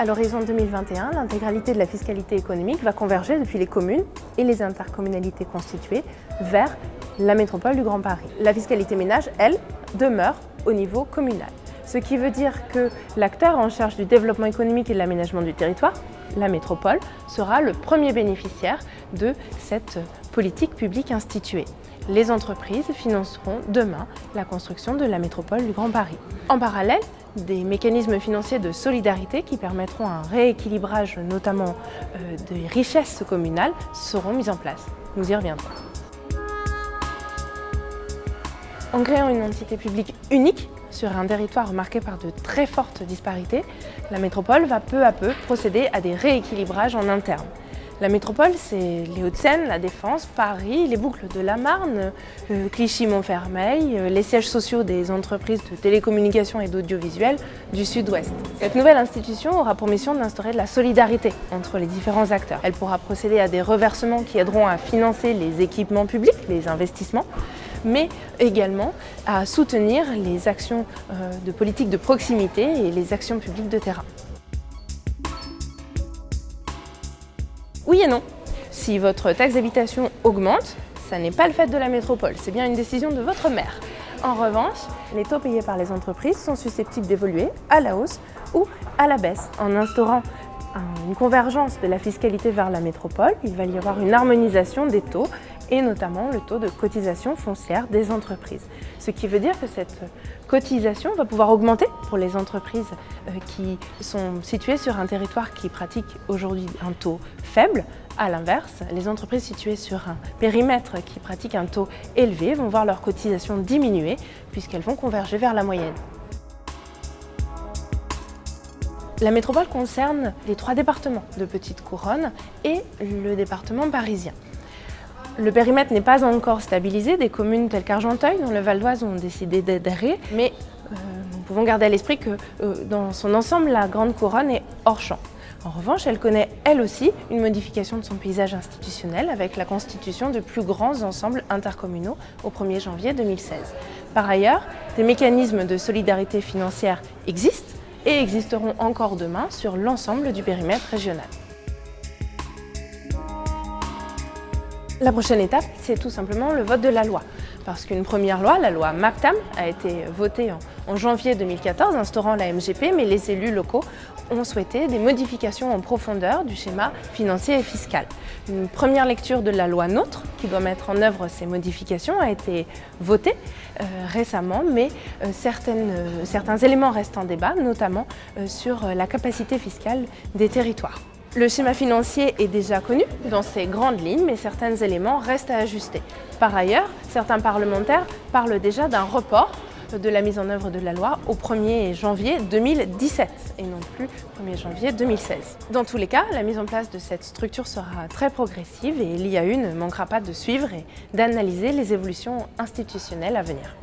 À l'horizon 2021, l'intégralité de la fiscalité économique va converger depuis les communes et les intercommunalités constituées vers la métropole du Grand Paris. La fiscalité ménage, elle, demeure au niveau communal. Ce qui veut dire que l'acteur en charge du développement économique et de l'aménagement du territoire, la métropole, sera le premier bénéficiaire de cette politique publique instituée les entreprises financeront demain la construction de la métropole du Grand Paris. En parallèle, des mécanismes financiers de solidarité qui permettront un rééquilibrage notamment euh, des richesses communales seront mis en place. Nous y reviendrons. En créant une entité publique unique sur un territoire marqué par de très fortes disparités, la métropole va peu à peu procéder à des rééquilibrages en interne. La métropole, c'est les Hauts-de-Seine, la Défense, Paris, les boucles de la Marne, euh, Clichy-Montfermeil, euh, les sièges sociaux des entreprises de télécommunications et d'audiovisuel du Sud-Ouest. Cette nouvelle institution aura pour mission d'instaurer de la solidarité entre les différents acteurs. Elle pourra procéder à des reversements qui aideront à financer les équipements publics, les investissements, mais également à soutenir les actions euh, de politique de proximité et les actions publiques de terrain. Oui et non. Si votre taxe d'habitation augmente, ça n'est pas le fait de la métropole, c'est bien une décision de votre maire. En revanche, les taux payés par les entreprises sont susceptibles d'évoluer à la hausse ou à la baisse. En instaurant une convergence de la fiscalité vers la métropole, il va y avoir une harmonisation des taux et notamment le taux de cotisation foncière des entreprises. Ce qui veut dire que cette cotisation va pouvoir augmenter pour les entreprises euh, qui sont situées sur un territoire qui pratique aujourd'hui un taux faible. À l'inverse, les entreprises situées sur un périmètre qui pratique un taux élevé vont voir leur cotisation diminuer puisqu'elles vont converger vers la moyenne. La métropole concerne les trois départements de Petite Couronne et le département parisien. Le périmètre n'est pas encore stabilisé. Des communes telles qu'Argenteuil, dans le Val d'Oise, ont décidé d'adhérer. Mais euh, nous pouvons garder à l'esprit que euh, dans son ensemble, la Grande Couronne est hors champ. En revanche, elle connaît elle aussi une modification de son paysage institutionnel avec la constitution de plus grands ensembles intercommunaux au 1er janvier 2016. Par ailleurs, des mécanismes de solidarité financière existent et existeront encore demain sur l'ensemble du périmètre régional. La prochaine étape, c'est tout simplement le vote de la loi. Parce qu'une première loi, la loi MAPTAM, a été votée en, janvier 2014, instaurant la MGP, mais les élus locaux ont souhaité des modifications en profondeur du schéma financier et fiscal. Une première lecture de la loi NOTRe, qui doit mettre en œuvre ces modifications, a été votée euh, récemment, mais euh, euh, certains éléments restent en débat, notamment sur la capacité fiscale des territoires. Le schéma financier est déjà connu dans ses grandes lignes, mais certains éléments restent à ajuster. Par ailleurs, certains parlementaires parlent déjà d'un report de la mise en œuvre de la loi au 1er janvier 2017 et non plus 1er janvier 2016. Dans tous les cas, la mise en place de cette structure sera très progressive et l'IAU ne manquera pas de suivre et d'analyser les évolutions institutionnelles à venir.